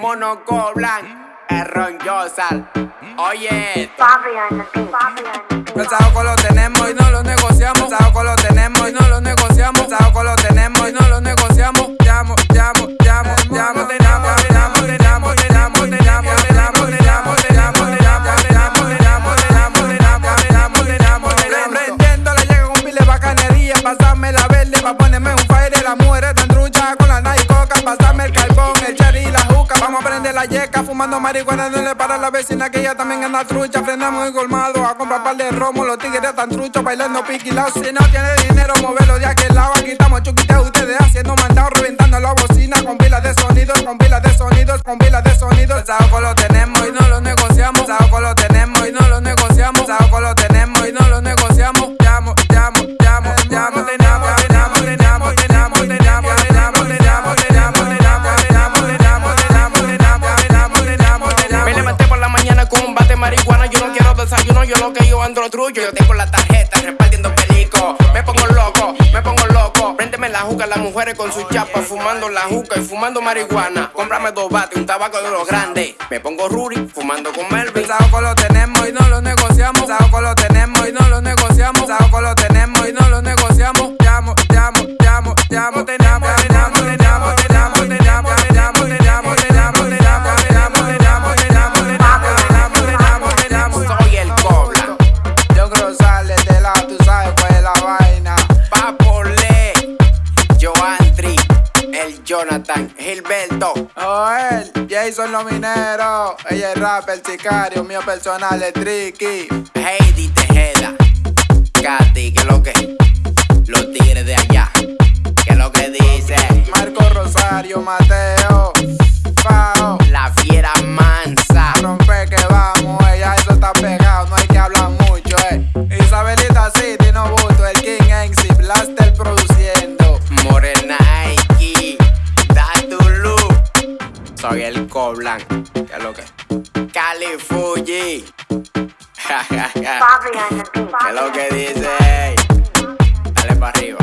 mono coblan, el Ron Yosal. Oye, El saoco lo tenemos y no lo negociamos. El saoco lo tenemos y no lo negociamos. El saoco lo tenemos y no lo negociamos. Llamo, llamo, llamo, llamo, te llamo, te llamo, te llamo, te llamo, te llamo, te llamo, te llamo, te llamo, te llamo, te llamo, te llamo, te llamo, te llamo, te llamo, te llamo, te llamo. Prendiendo le llega un pile bacanería. Pásame la verde pa' ponerme un fire. Las mujeres tan truchas con la night Fumando marihuana. No le para la vecina que ella también anda trucha. Frenamos el colmado a comprar par de romo. Los tigres están truchos bailando piquilados. Si no tiene dinero, moverlo de aquel lado. Aquí estamos chuquiteos, ustedes haciendo mandado, reventando la bocina con pilas de sonidos, con pilas de sonidos, con pilas de sonidos. El saoco lo desayuno, yo lo que yo ando trullo. Yo tengo la tarjeta repartiendo perico. Me pongo loco, me pongo loco. Préndeme la juca, las mujeres con su chapa, fumando la juca y fumando marihuana. Cómprame dos bates, un tabaco de los grandes. Me pongo Ruri, fumando con Melvin. El saoco lo tenemos y no lo negociamos. Saoco lo tenemos y no lo negociamos. Saoco lo tenemos y no lo negociamos. Llamo, llamo, llamo, llamo, te Jonathan, Gilberto. Joel, Jason los mineros. Ella es rap, el sicario, mío personal es Tricky. Heidi Tejeda, Katy, que lo que, los tigres de allá, que lo que dice, Marco Rosario, Mateo, Pao. la fiera soy el Coblan, que lo que, Cali Fuji, que lo que dice, dale para arriba.